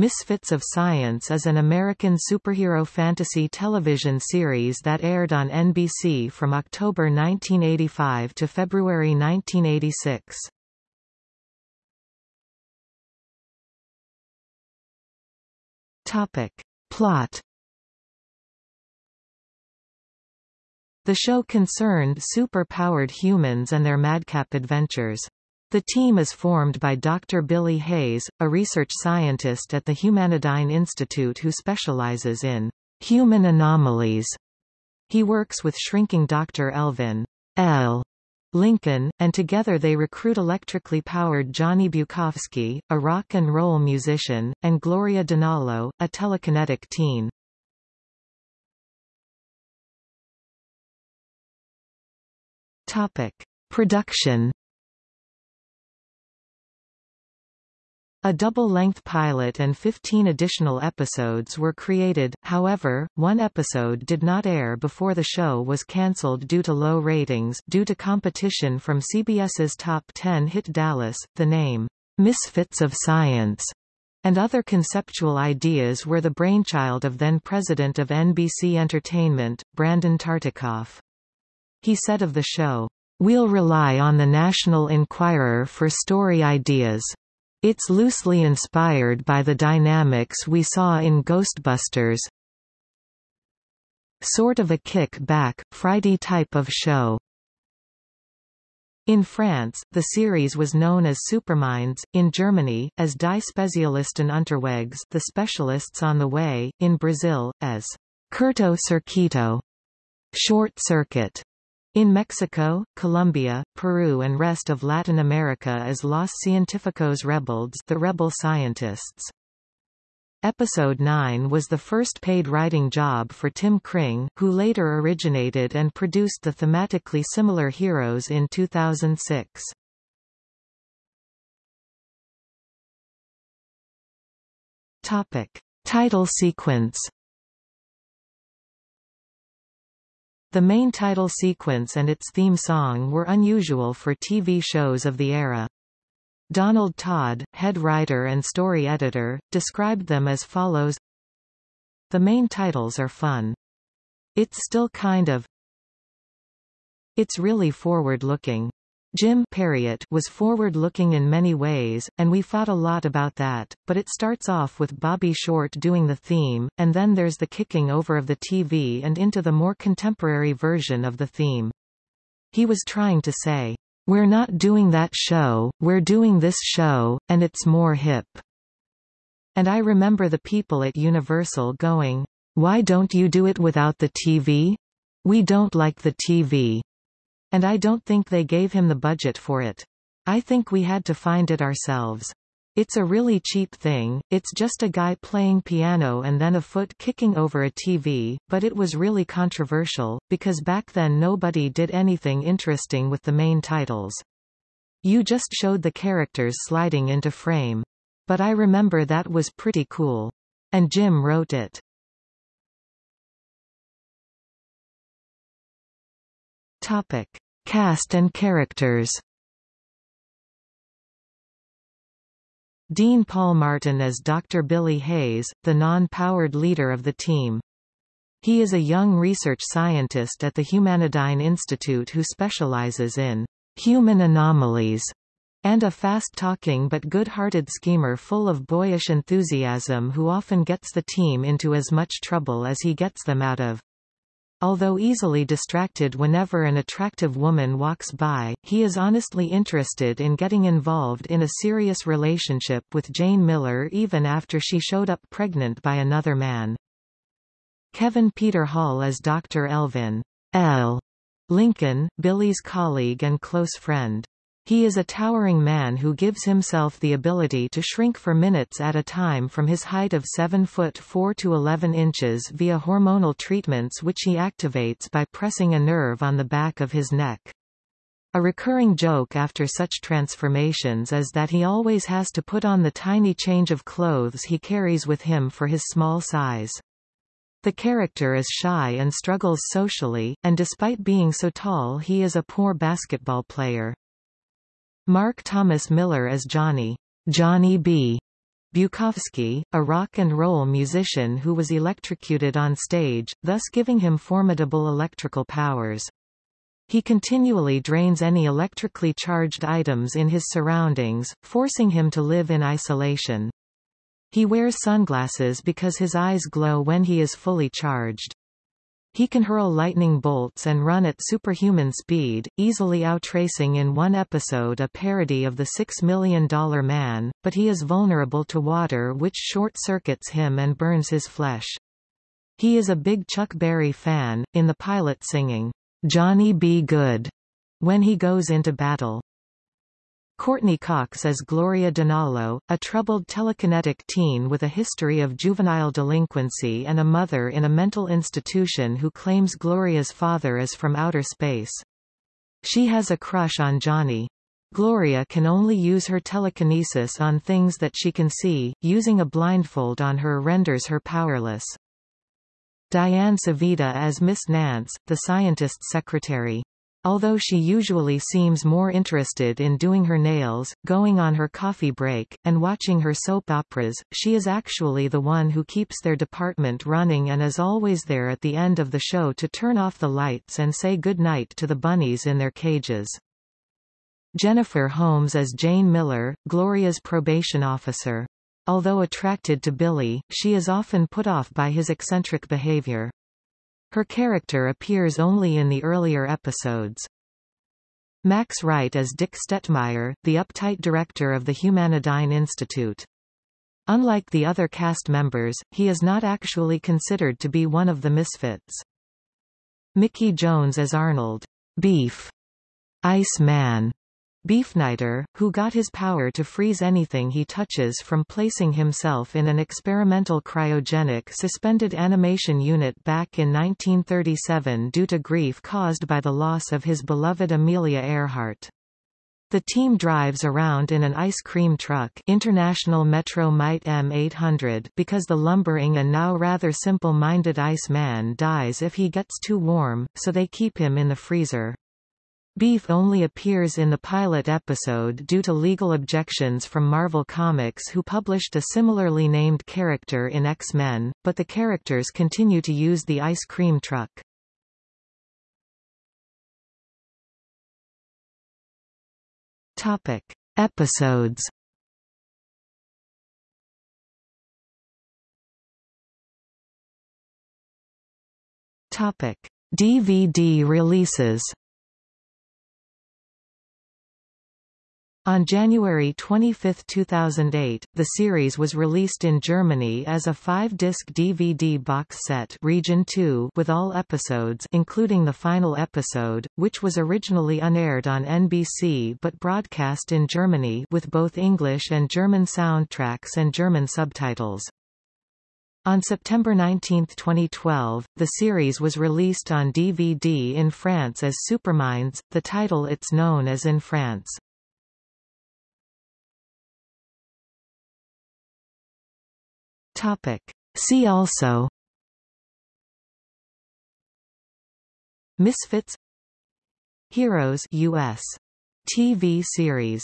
Misfits of Science is an American superhero fantasy television series that aired on NBC from October 1985 to February 1986. Topic. Plot The show concerned super-powered humans and their madcap adventures. The team is formed by Dr. Billy Hayes, a research scientist at the Humanidyne Institute who specializes in human anomalies. He works with shrinking Dr. Elvin L. Lincoln, and together they recruit electrically powered Johnny Bukowski, a rock and roll musician, and Gloria Dinallo, a telekinetic teen. Topic. Production A double-length pilot and 15 additional episodes were created, however, one episode did not air before the show was cancelled due to low ratings due to competition from CBS's Top 10 hit Dallas. The name, Misfits of Science, and other conceptual ideas were the brainchild of then-president of NBC Entertainment, Brandon Tartikoff. He said of the show, We'll rely on the National Enquirer for story ideas. It's loosely inspired by the dynamics we saw in Ghostbusters. Sort of a kick-back, Friday type of show. In France, the series was known as Superminds, in Germany, as Die Spezialisten unterwegs the specialists on the way, in Brazil, as Curto Circuito short circuit. In Mexico, Colombia, Peru and rest of Latin America as Los Científicos Rebeldes the Rebel Scientists. Episode 9 was the first paid writing job for Tim Kring, who later originated and produced the thematically similar Heroes in 2006. Topic. Title sequence The main title sequence and its theme song were unusual for TV shows of the era. Donald Todd, head writer and story editor, described them as follows The main titles are fun. It's still kind of It's really forward-looking. Jim Parriott was forward-looking in many ways, and we thought a lot about that, but it starts off with Bobby Short doing the theme, and then there's the kicking over of the TV and into the more contemporary version of the theme. He was trying to say, we're not doing that show, we're doing this show, and it's more hip. And I remember the people at Universal going, why don't you do it without the TV? We don't like the TV. And I don't think they gave him the budget for it. I think we had to find it ourselves. It's a really cheap thing, it's just a guy playing piano and then a foot kicking over a TV, but it was really controversial, because back then nobody did anything interesting with the main titles. You just showed the characters sliding into frame. But I remember that was pretty cool. And Jim wrote it. Topic. Cast and characters Dean Paul Martin as Dr. Billy Hayes, the non-powered leader of the team. He is a young research scientist at the Humanidyne Institute who specializes in human anomalies and a fast-talking but good-hearted schemer full of boyish enthusiasm who often gets the team into as much trouble as he gets them out of. Although easily distracted whenever an attractive woman walks by, he is honestly interested in getting involved in a serious relationship with Jane Miller even after she showed up pregnant by another man. Kevin Peter Hall as Dr. Elvin L. Lincoln, Billy's colleague and close friend. He is a towering man who gives himself the ability to shrink for minutes at a time from his height of 7 foot 4 to 11 inches via hormonal treatments which he activates by pressing a nerve on the back of his neck. A recurring joke after such transformations is that he always has to put on the tiny change of clothes he carries with him for his small size. The character is shy and struggles socially, and despite being so tall he is a poor basketball player. Mark Thomas Miller as Johnny, Johnny B. Bukowski, a rock and roll musician who was electrocuted on stage, thus giving him formidable electrical powers. He continually drains any electrically charged items in his surroundings, forcing him to live in isolation. He wears sunglasses because his eyes glow when he is fully charged. He can hurl lightning bolts and run at superhuman speed, easily outracing in one episode a parody of the Six Million Dollar Man, but he is vulnerable to water which short-circuits him and burns his flesh. He is a big Chuck Berry fan, in the pilot singing, "'Johnny B. Goode' when he goes into battle. Courteney Cox as Gloria Dinallo, a troubled telekinetic teen with a history of juvenile delinquency and a mother in a mental institution who claims Gloria's father is from outer space. She has a crush on Johnny. Gloria can only use her telekinesis on things that she can see, using a blindfold on her renders her powerless. Diane Civita as Miss Nance, the scientist's secretary. Although she usually seems more interested in doing her nails, going on her coffee break, and watching her soap operas, she is actually the one who keeps their department running and is always there at the end of the show to turn off the lights and say good night to the bunnies in their cages. Jennifer Holmes as Jane Miller, Gloria's probation officer. Although attracted to Billy, she is often put off by his eccentric behavior. Her character appears only in the earlier episodes. Max Wright as Dick Stetmeyer, the uptight director of the Humanidyne Institute. Unlike the other cast members, he is not actually considered to be one of the misfits. Mickey Jones as Arnold, Beef, Ice Man, Beefniter, who got his power to freeze anything he touches from placing himself in an experimental cryogenic suspended animation unit back in 1937 due to grief caused by the loss of his beloved Amelia Earhart. The team drives around in an ice cream truck International Metro Mite M800 because the lumbering and now rather simple-minded Ice Man dies if he gets too warm, so they keep him in the freezer. Beef only appears in the pilot episode due to legal objections from Marvel Comics who published a similarly named character in X-Men, but the characters continue to use the ice cream truck. Topic. Episodes Topic. DVD releases On January 25, 2008, the series was released in Germany as a five-disc DVD box set Region 2 with all episodes including the final episode, which was originally unaired on NBC but broadcast in Germany with both English and German soundtracks and German subtitles. On September 19, 2012, the series was released on DVD in France as Superminds, the title it's known as in France. Topic. See also. Misfits. Heroes US TV series